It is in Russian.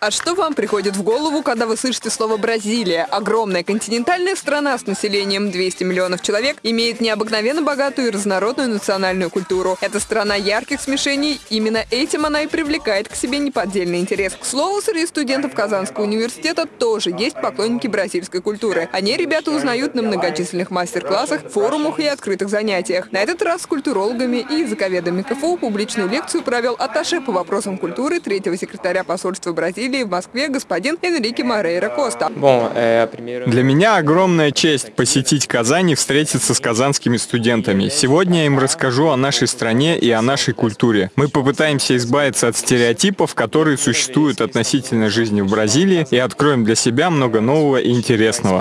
А что вам приходит в голову, когда вы слышите слово «Бразилия»? Огромная континентальная страна с населением 200 миллионов человек имеет необыкновенно богатую и разнородную национальную культуру. Это страна ярких смешений, именно этим она и привлекает к себе неподдельный интерес. К слову, среди студентов Казанского университета тоже есть поклонники бразильской культуры. Они ребята узнают на многочисленных мастер-классах, форумах и открытых занятиях. На этот раз с культурологами и языковедами КФУ публичную лекцию провел атташе по вопросам культуры третьего секретаря посольства Бразилии Бразилии в Москве господин Энрике Морейра Коста. Для меня огромная честь посетить Казань и встретиться с казанскими студентами. Сегодня я им расскажу о нашей стране и о нашей культуре. Мы попытаемся избавиться от стереотипов, которые существуют относительно жизни в Бразилии, и откроем для себя много нового и интересного.